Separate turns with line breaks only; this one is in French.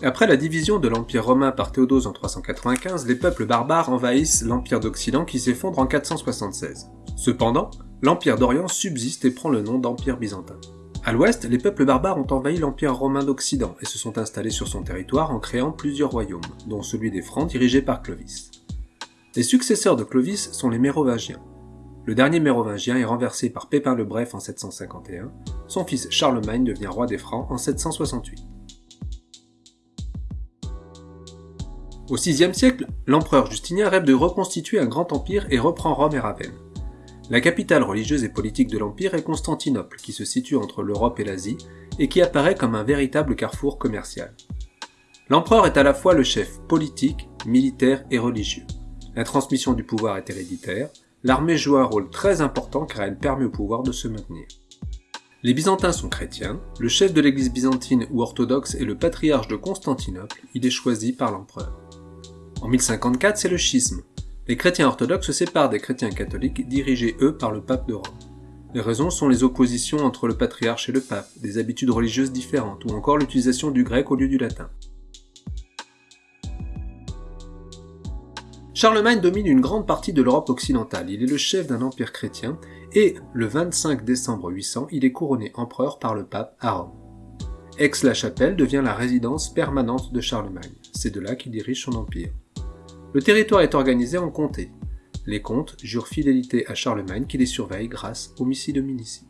Après la division de l'Empire romain par Théodose en 395, les peuples barbares envahissent l'Empire d'Occident qui s'effondre en 476. Cependant, l'Empire d'Orient subsiste et prend le nom d'Empire byzantin. À l'ouest, les peuples barbares ont envahi l'Empire romain d'Occident et se sont installés sur son territoire en créant plusieurs royaumes, dont celui des Francs dirigé par Clovis. Les successeurs de Clovis sont les Mérovingiens. Le dernier Mérovingien est renversé par Pépin le Bref en 751, son fils Charlemagne devient roi des Francs en 768. Au VIe siècle, l'empereur Justinien rêve de reconstituer un grand empire et reprend Rome et Ravenne. La capitale religieuse et politique de l'empire est Constantinople, qui se situe entre l'Europe et l'Asie, et qui apparaît comme un véritable carrefour commercial. L'empereur est à la fois le chef politique, militaire et religieux. La transmission du pouvoir est héréditaire, l'armée joue un rôle très important car elle permet au pouvoir de se maintenir. Les Byzantins sont chrétiens, le chef de l'église byzantine ou orthodoxe est le patriarche de Constantinople, il est choisi par l'empereur. En 1054, c'est le schisme. Les chrétiens orthodoxes se séparent des chrétiens catholiques, dirigés eux par le pape de Rome. Les raisons sont les oppositions entre le patriarche et le pape, des habitudes religieuses différentes, ou encore l'utilisation du grec au lieu du latin. Charlemagne domine une grande partie de l'Europe occidentale, il est le chef d'un empire chrétien, et le 25 décembre 800, il est couronné empereur par le pape à Rome. Aix-la-Chapelle devient la résidence permanente de Charlemagne, c'est de là qu'il dirige son empire. Le territoire est organisé en comtés. Les comtes jurent fidélité à Charlemagne qui les surveille grâce au missile de Minici.